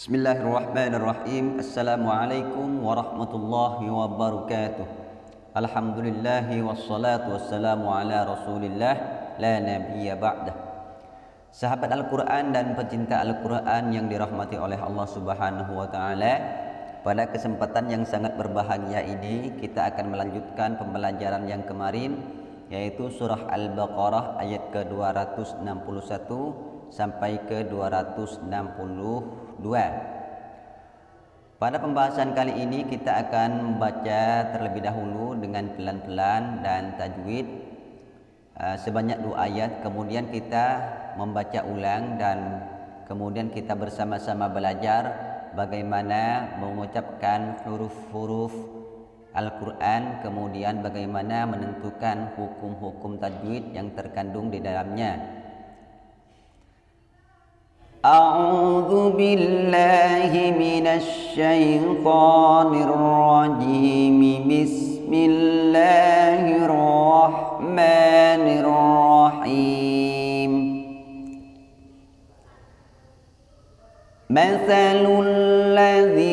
Bismillahirrahmanirrahim. Assalamualaikum warahmatullahi wabarakatuh. Alhamdulillahi wassalatu wassalamu ala Rasulillah la nabiyya ba'dah. Sahabat Al-Quran dan pecinta Al-Quran yang dirahmati oleh Allah Subhanahu wa taala, pada kesempatan yang sangat berbahagia ini kita akan melanjutkan pembelajaran yang kemarin yaitu surah Al-Baqarah ayat ke-261 sampai ke-262. Pada pembahasan kali ini kita akan membaca terlebih dahulu dengan pelan-pelan dan tajwid uh, sebanyak dua ayat. Kemudian kita membaca ulang dan kemudian kita bersama-sama belajar bagaimana mengucapkan huruf-huruf Al-Quran. Kemudian bagaimana menentukan hukum-hukum tajwid yang terkandung di dalamnya. أعوذ بالله من الشيطان الرجيم. بسم الله الرحمن الرحيم. مثل الذين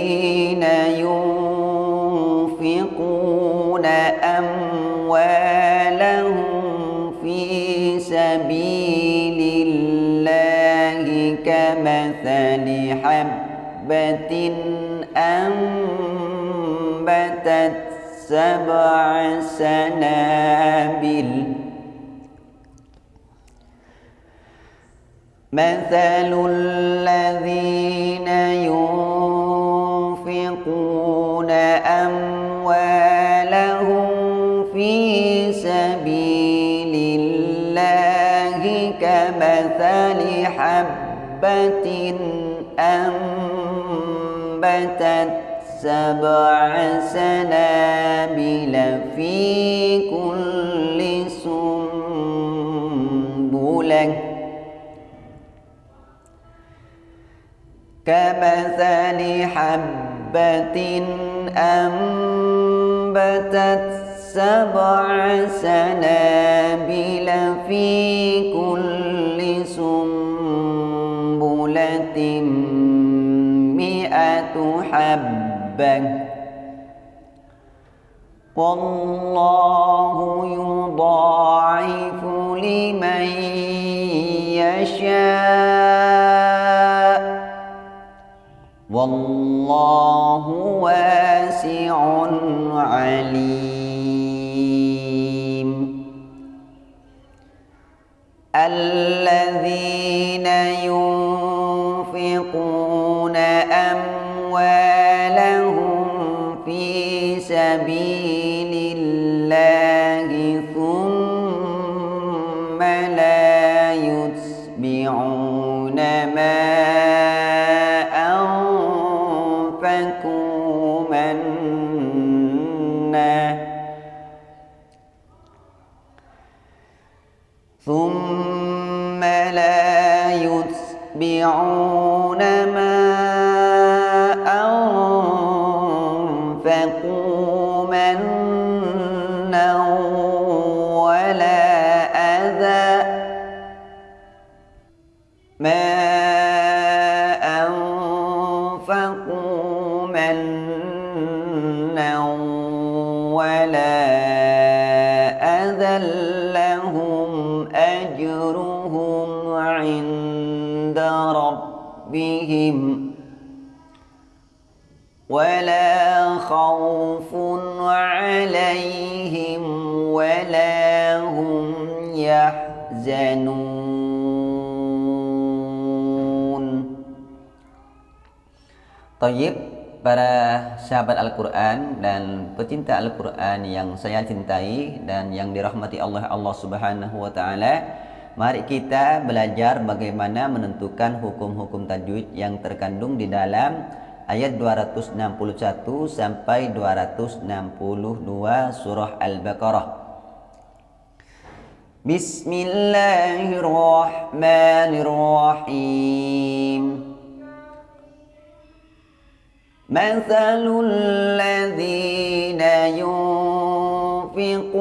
حبة أنبتت سبع سنابل. مثل الذين حبة أنبتت سبع سنابل في كل سنبلة. كمثل حبة أنبتت سبع سنابل في كل مئة حبة. والله يضاعف لمن يشاء. والله واسع عليم. منا ثم لا يتبعون عند ربهم ولا خوف عليهم ولا هم يحزنون طيب para sahabat Al-Quran dan pecinta Al-Quran yang saya cintai dan yang dirahmati Allah Allah Subhanahu wa taala. Mari kita belajar bagaimana menentukan hukum-hukum tajwid yang terkandung di dalam ayat 261 sampai 262 surah Al-Baqarah. Bismillahirrahmanirrahim. Mathalul ladzina yunfiquna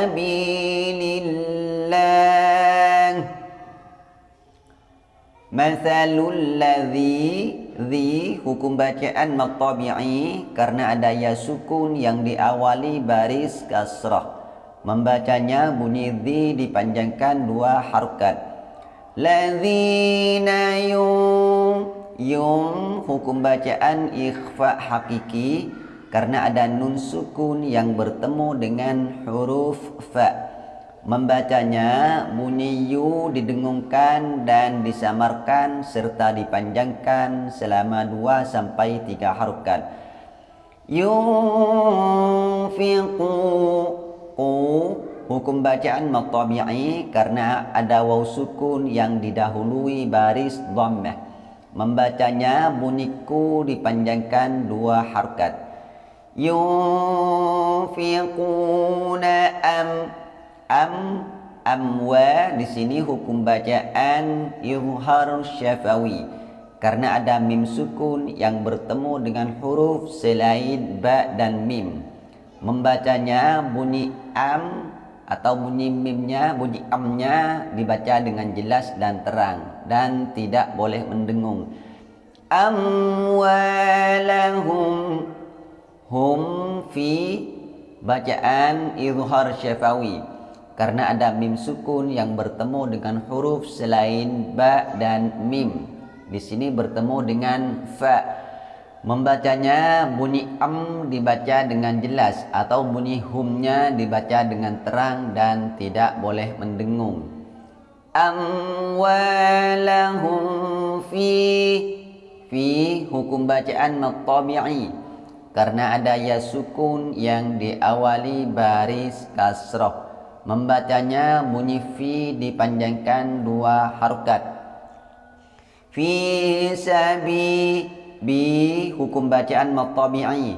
سبيل الله Mathalul ladzi Zi hukum bacaan matabi'i Karena ada ya sukun yang diawali baris kasrah Membacanya bunyi zi dipanjangkan dua harokat Ladzina yung Yung hukum bacaan ikhfa hakiki Karena ada nun sukun yang bertemu dengan huruf fa' Membacanya bunyi yu didengungkan dan disamarkan serta dipanjangkan selama dua sampai tiga harokat. Yunfiqu ku hukum bacaan matabi'i karena ada waw sukun yang didahului baris dhammah. Membacanya bunyiku dipanjangkan dua harokat. Yunfiquna am am amwa di sini hukum bacaan izhar syafawi. Karena ada mim sukun yang bertemu dengan huruf selain ba dan mim. Membacanya bunyi am atau bunyi mimnya bunyi amnya dibaca dengan jelas dan terang dan tidak boleh mendengung. Amwalahum hum fi bacaan izhar syafawi karena ada mim sukun yang bertemu dengan huruf selain ba dan mim. Di sini bertemu dengan fa. Membacanya bunyi am dibaca dengan jelas atau bunyi humnya dibaca dengan terang dan tidak boleh mendengung. Amwalahum fi fi hukum bacaan matabi'i karena ada ya sukun yang diawali baris kasroh. Membacanya bunyi fi dipanjangkan dua harokat. Fi sabi bi hukum bacaan matabi'i.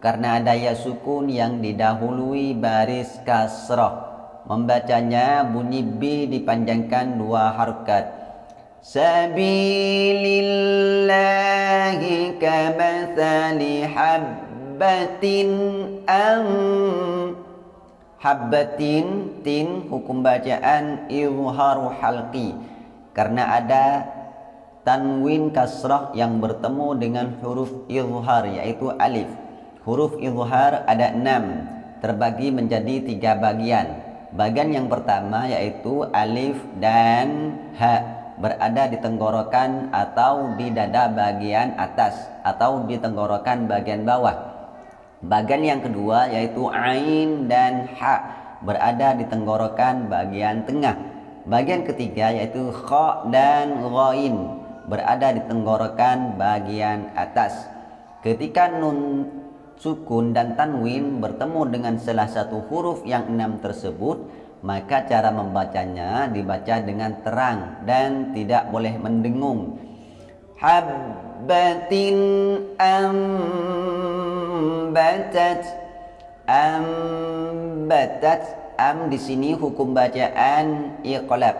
Karena ada ya sukun yang didahului baris kasrah membacanya bunyi bi dipanjangkan dua harokat sabilillahi kamathali habbatin am. Habbatin tin hukum bacaan izharu halqi. Karena ada tanwin kasrah yang bertemu dengan huruf izhar yaitu alif. Huruf izhar ada enam terbagi menjadi tiga bagian. Bagian yang pertama yaitu alif dan ha berada di tenggorokan atau di dada bagian atas atau di tenggorokan bagian bawah Bagian yang kedua yaitu ain dan ha berada di tenggorokan bagian tengah. Bagian ketiga yaitu kha dan ghain berada di tenggorokan bagian atas. Ketika nun sukun dan tanwin bertemu dengan salah satu huruf yang enam tersebut, maka cara membacanya dibaca dengan terang dan tidak boleh mendengung. Habbatin am ambatat ambatat. Am di sini hukum bacaan iqlab.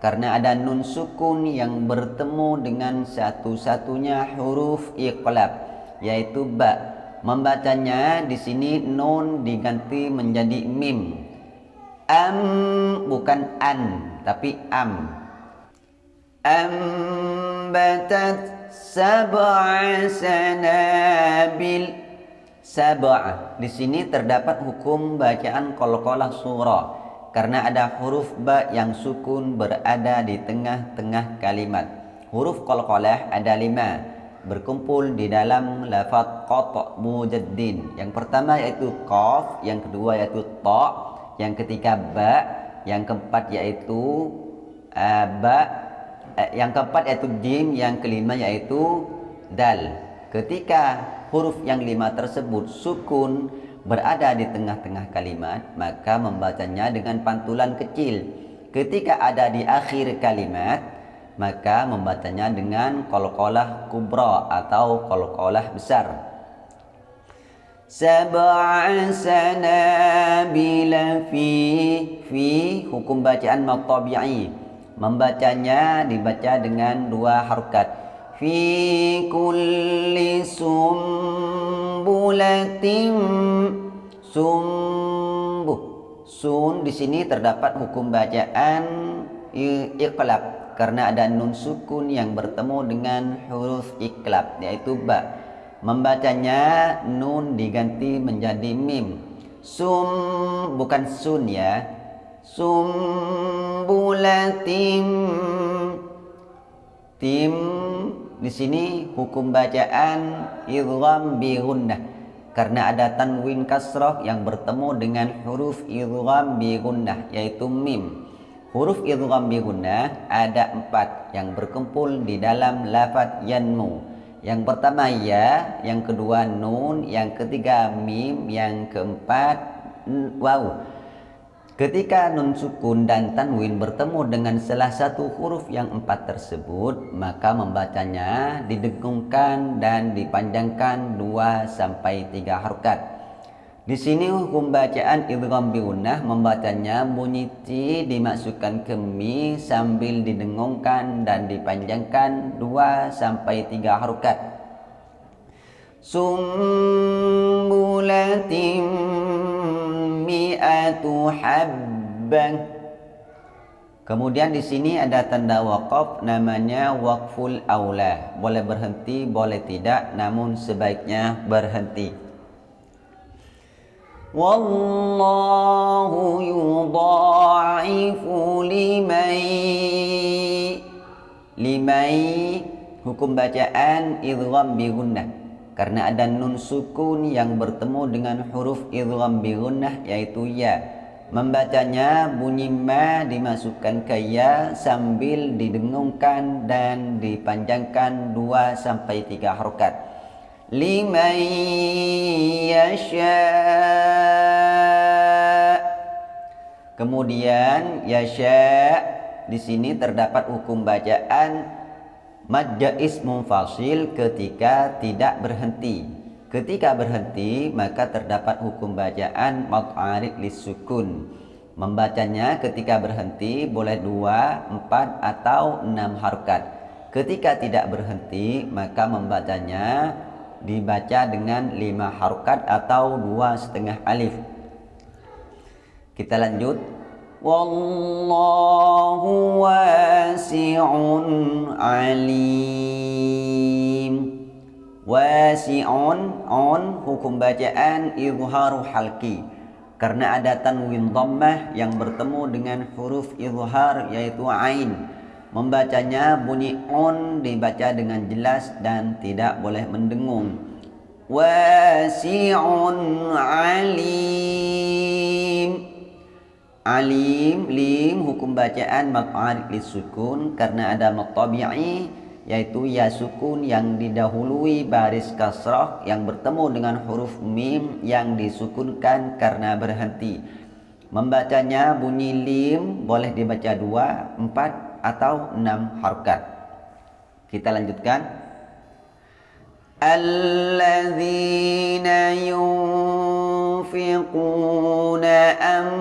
Karena ada nun sukun yang bertemu dengan satu-satunya huruf iqlab yaitu ba. Membacanya di sini nun diganti menjadi mim am bukan an tapi am ambatat sab'a sanabil sab'ah. Di sini terdapat hukum bacaan qalqalah surah karena ada huruf ba yang sukun berada di tengah-tengah kalimat. Huruf qalqalah ada lima berkumpul di dalam lafaz qata' mujaddin. Yang pertama yaitu qaf, yang kedua yaitu ta, yang ketiga ba, yang keempat yaitu uh, ba, uh, yang keempat yaitu jim, yang kelima yaitu dal. Ketika huruf yang lima tersebut sukun berada di tengah-tengah kalimat maka membacanya dengan pantulan kecil. Ketika ada di akhir kalimat maka membacanya dengan qalqalah kubra atau qalqalah besar sab'a sanabila fi fi hukum bacaan matabi'i. Membacanya dibaca dengan dua harokat fi kulli sumbulatin sumbuh sun di sini terdapat hukum bacaan iqlab. Karena ada nun sukun yang bertemu dengan huruf iqlab yaitu ba. Membacanya nun diganti menjadi mim. Sum bukan sun ya. Sumbulatim tim di sini hukum bacaan idgham bi gunnah karena ada tanwin kasrah yang bertemu dengan huruf idgham bi gunnah yaitu mim. Huruf idgham bi gunnah ada empat yang berkumpul di dalam lafaz yanmu. Yang pertama ya, yang kedua nun, yang ketiga mim, yang keempat waw. Ketika nun sukun dan tanwin bertemu dengan salah satu huruf yang empat tersebut, maka membacanya didengungkan dan dipanjangkan dua sampai tiga harokat. Di sini hukum bacaan idgham biunah membacanya bunyi ti dimasukkan ke mi sambil didengungkan dan dipanjangkan dua sampai tiga harokat. Sumbulatim mi'atu habban Kemudian di sini ada tanda wakaf namanya wakful aula. Boleh berhenti, boleh tidak, namun sebaiknya berhenti. Wallahu yudha'ifu limai limai hukum bacaan idgham bi gunnah karena ada nun sukun yang bertemu dengan huruf idgham bi gunnah yaitu ya. Membacanya bunyi ma dimasukkan ke ya sambil didengungkan dan dipanjangkan 2 sampai 3 harokat. Liman yasha Kemudian yasha di sini terdapat hukum bacaan Madja ismun fasil ketika tidak berhenti. Ketika berhenti maka terdapat hukum bacaan mat'arid lisukun. Membacanya ketika berhenti boleh dua, empat atau enam harokat. Ketika tidak berhenti maka membacanya dibaca dengan lima harokat atau dua setengah alif. Kita lanjut. Wallahu wasi'un alim. Wasi'un on hukum bacaan izharu halki. Karena ada tanwin dhammah yang bertemu dengan huruf izhar yaitu ain. Membacanya bunyi on dibaca dengan jelas dan tidak boleh mendengung. Wasi'un alim Alim, lim, hukum bacaan maq'arid sukun karena ada maqtabi'i yaitu ya sukun yang didahului baris kasrah yang bertemu dengan huruf mim yang disukunkan karena berhenti. Membacanya bunyi lim boleh dibaca dua, empat atau enam harkat. Kita lanjutkan. Alladzina yunfiquna am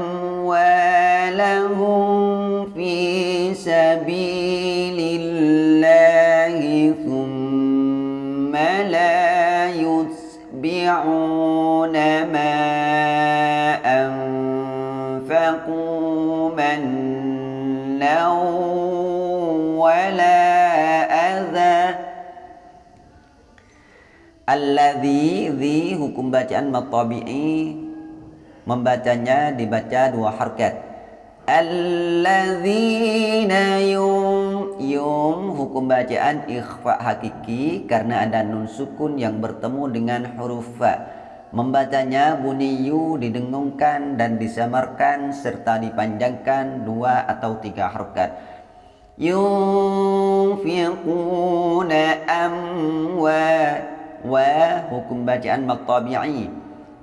أموالهم في سبيل الله ثم لا يتبعون ما Alladhi di hukum bacaan matabi'i membacanya dibaca dua harkat. Alladhina yum yum hukum bacaan ikhfa hakiki karena ada nun sukun yang bertemu dengan huruf fa. Membacanya bunyi yu didengungkan dan disamarkan serta dipanjangkan dua atau tiga harkat. Yunfiquna amwat wa hukum bacaan maqtabi'i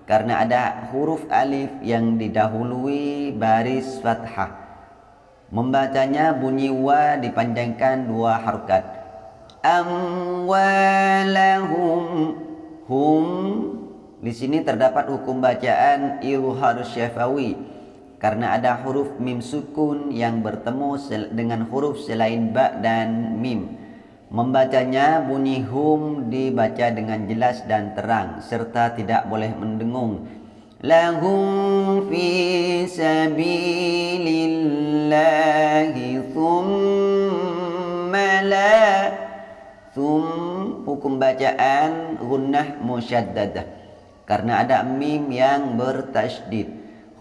karena ada huruf alif yang didahului baris fathah. Membacanya bunyi wa dipanjangkan dua harokat. Amwalahum hum di sini terdapat hukum bacaan ilhar syafawi karena ada huruf mim sukun yang bertemu dengan huruf selain ba dan mim. Membacanya bunyi hum dibaca dengan jelas dan terang serta tidak boleh mendengung. Lahum fi sabilillahi thumma la thum hukum bacaan gunnah musyaddadah karena ada mim yang bertasydid.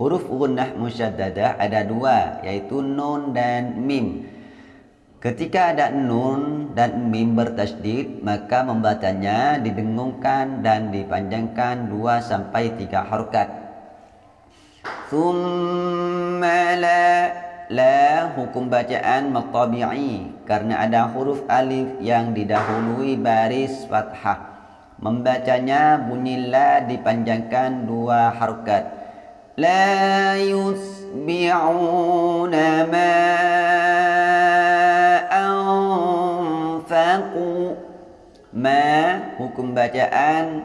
Huruf gunnah musyaddadah ada dua yaitu nun dan mim. Ketika ada nun dan mim bertasydid, maka membacanya didengungkan dan dipanjangkan dua sampai tiga harokat. Thumma la La hukum bacaan matabi'i karena ada huruf alif yang didahului baris fathah. Membacanya bunyi la dipanjangkan dua harokat. La yusbi'una ma anfaqu. Ma hukum bacaan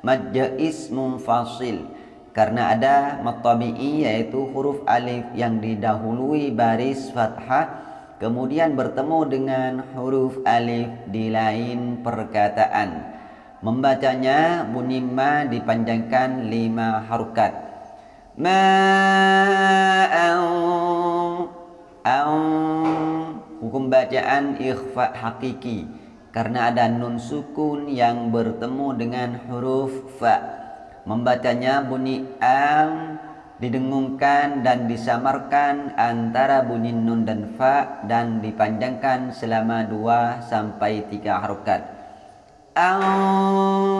majais munfasil. Karena ada matabi'i yaitu huruf alif yang didahului baris fathah kemudian bertemu dengan huruf alif di lain perkataan. Membacanya bunyi ma dipanjangkan lima harukat ma hukum bacaan ikhfa hakiki karena ada nun sukun yang bertemu dengan huruf fa. Membacanya bunyi am didengungkan dan disamarkan antara bunyi nun dan fa dan dipanjangkan selama dua sampai tiga harokat. Anfaqu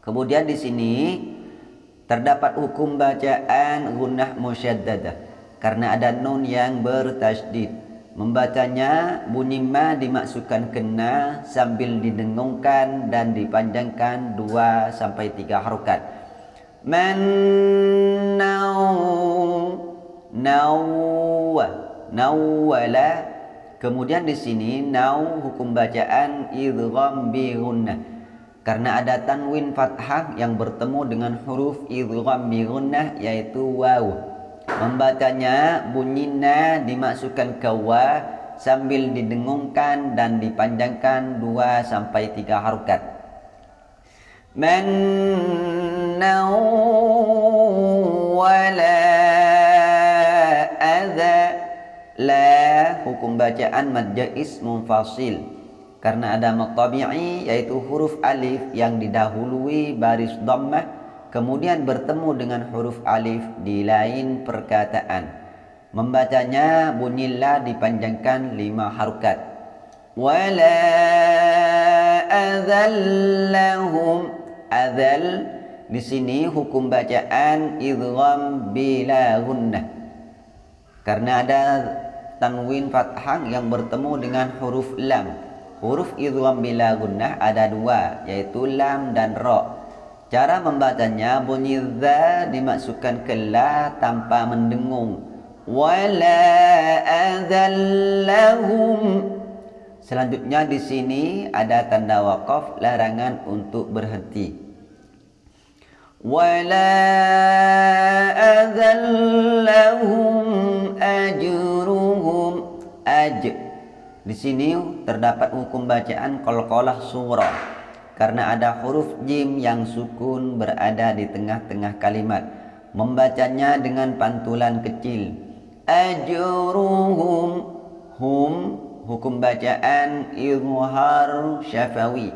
Kemudian di sini terdapat hukum bacaan gunnah musyaddadah karena ada nun yang bertasydid. Membacanya bunyi ma dimasukkan kena sambil didengungkan dan dipanjangkan dua sampai tiga harokat. Man nau nau nawala. Kemudian di sini nau hukum bacaan idgham bi gunnah. Karena ada tanwin fathah yang bertemu dengan huruf idgham bi gunnah yaitu waw. Membacanya bunyinya dimasukkan ke wa sambil didengungkan dan dipanjangkan dua sampai tiga harokat. Man wala adha la hukum bacaan mad jais munfasil karena ada matabi'i yaitu huruf alif yang didahului baris dhammah kemudian bertemu dengan huruf alif di lain perkataan. Membacanya bunyi la dipanjangkan lima harukat. Wala adzallahum adzal di sini hukum bacaan idgham bila gunnah. Karena ada tanwin fathah yang bertemu dengan huruf lam. Huruf idgham bila gunnah ada dua yaitu lam dan ra. Cara membacanya bunyi za dimasukkan ke la tanpa mendengung. Wala adzallahum. Selanjutnya di sini ada tanda wakaf larangan untuk berhenti. Wala adzallahum ajruhum aj. Di sini terdapat hukum bacaan qalqalah surah karena ada huruf jim yang sukun berada di tengah-tengah kalimat. Membacanya dengan pantulan kecil. Ajruhum hum hukum bacaan izhar syafawi.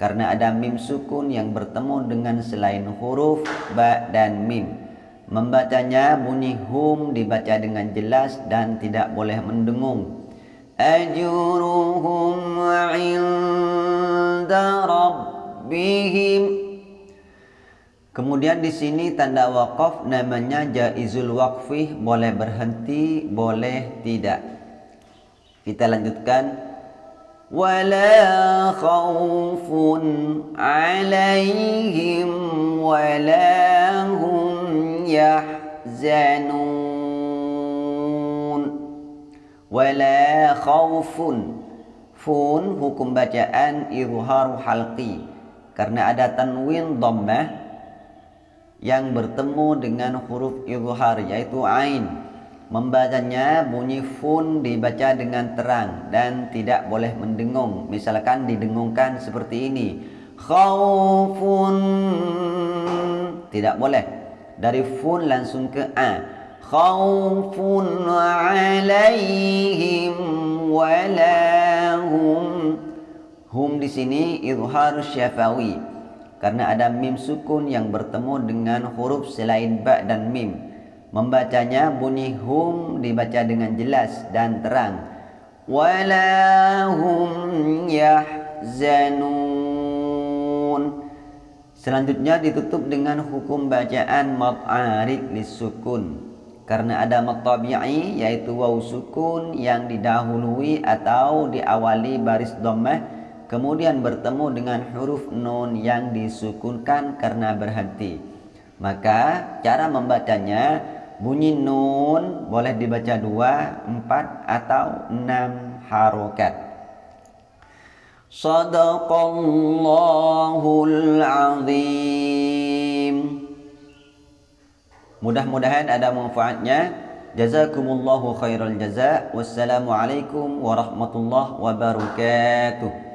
Karena ada mim sukun yang bertemu dengan selain huruf ba dan mim. Membacanya bunyi hum dibaca dengan jelas dan tidak boleh mendengung. Ajruhum 'inda rabbihim Kemudian di sini tanda wakaf namanya jaizul waqfi boleh berhenti boleh tidak. Kita lanjutkan. Wala khaufun alaihim wala hum yahzanun. Wala khaufun fun hukum bacaan izharu halqi karena ada tanwin dhammah yang bertemu dengan huruf izhar yaitu ain. Membacanya bunyi fun dibaca dengan terang dan tidak boleh mendengung. Misalkan didengungkan seperti ini. Khaufun. Tidak boleh. Dari fun langsung ke a. Khaufun alaihim walahum hum di sini izhar syafawi. Karena ada mim sukun yang bertemu dengan huruf selain ba dan mim. Membacanya bunyi hum dibaca dengan jelas dan terang. Walahum yahzanun. Selanjutnya ditutup dengan hukum bacaan mad arid lisukun. Karena ada mad tabi'i yaitu waw sukun yang didahului atau diawali baris dhammah kemudian bertemu dengan huruf nun yang disukunkan karena berhenti. Maka cara membacanya bunyi nun boleh dibaca dua, empat atau enam harokat. Sadaqallahul azim Mudah-mudahan ada manfaatnya Jazakumullahu khairal jaza Wassalamualaikum warahmatullahi wabarakatuh